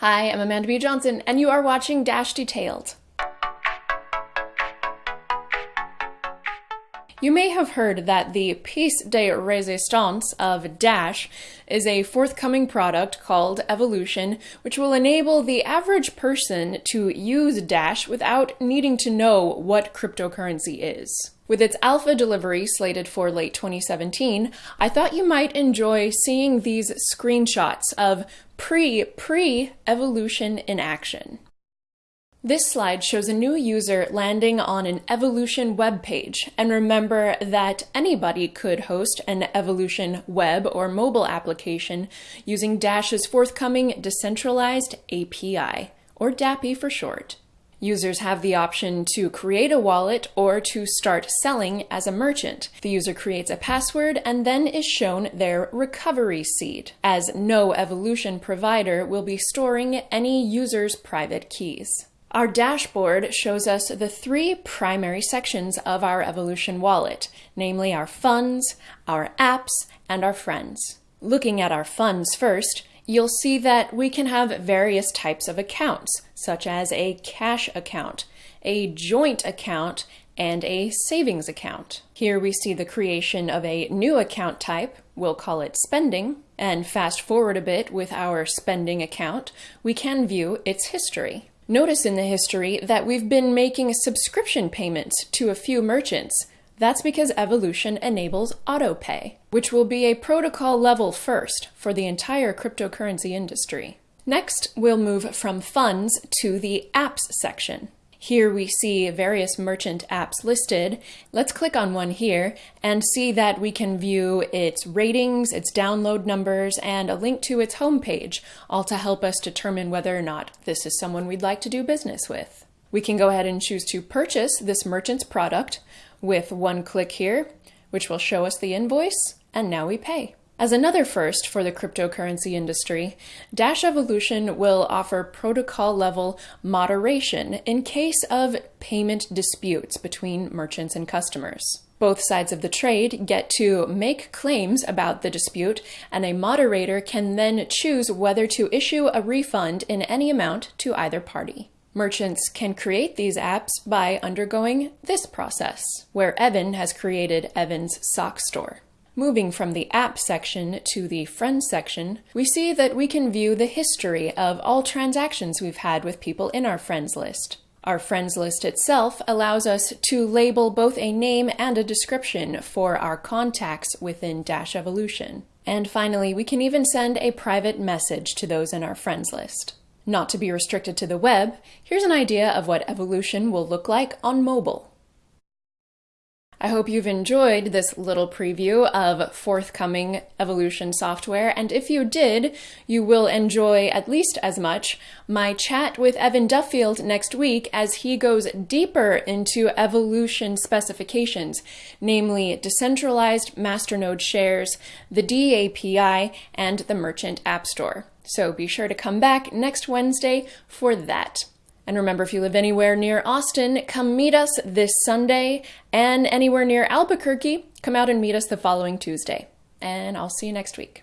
Hi, I'm Amanda B. Johnson, and you are watching Dash Detailed. You may have heard that the piece de resistance of Dash is a forthcoming product called Evolution, which will enable the average person to use Dash without needing to know what cryptocurrency is. With its alpha delivery slated for late 2017, I thought you might enjoy seeing these screenshots of pre-pre evolution in action. This slide shows a new user landing on an Evolution web page, and remember that anybody could host an Evolution web or mobile application using Dash's forthcoming Decentralized API, or DAPI for short. Users have the option to create a wallet or to start selling as a merchant. The user creates a password and then is shown their recovery seed, as no Evolution provider will be storing any user's private keys. Our dashboard shows us the three primary sections of our Evolution wallet, namely our funds, our apps, and our friends. Looking at our funds first, you'll see that we can have various types of accounts, such as a cash account, a joint account, and a savings account. Here we see the creation of a new account type, we'll call it spending, and fast forward a bit with our spending account, we can view its history. Notice in the history that we've been making subscription payments to a few merchants. That's because Evolution enables autopay, which will be a protocol level first for the entire cryptocurrency industry. Next, we'll move from funds to the apps section. Here we see various merchant apps listed. Let's click on one here and see that we can view its ratings, its download numbers, and a link to its homepage, all to help us determine whether or not this is someone we'd like to do business with. We can go ahead and choose to purchase this merchant's product with one click here, which will show us the invoice, and now we pay. As another first for the cryptocurrency industry, Dash Evolution will offer protocol level moderation in case of payment disputes between merchants and customers. Both sides of the trade get to make claims about the dispute, and a moderator can then choose whether to issue a refund in any amount to either party. Merchants can create these apps by undergoing this process, where Evan has created Evan's sock store. Moving from the app section to the friends section, we see that we can view the history of all transactions we've had with people in our friends list. Our friends list itself allows us to label both a name and a description for our contacts within Dash Evolution. And finally, we can even send a private message to those in our friends list. Not to be restricted to the web, here's an idea of what Evolution will look like on mobile. I hope you've enjoyed this little preview of forthcoming Evolution software, and if you did, you will enjoy at least as much my chat with Evan Duffield next week as he goes deeper into Evolution specifications, namely decentralized masternode shares, the DAPI, and the Merchant App Store. So be sure to come back next Wednesday for that. And remember, if you live anywhere near Austin, come meet us this Sunday. And anywhere near Albuquerque, come out and meet us the following Tuesday. And I'll see you next week.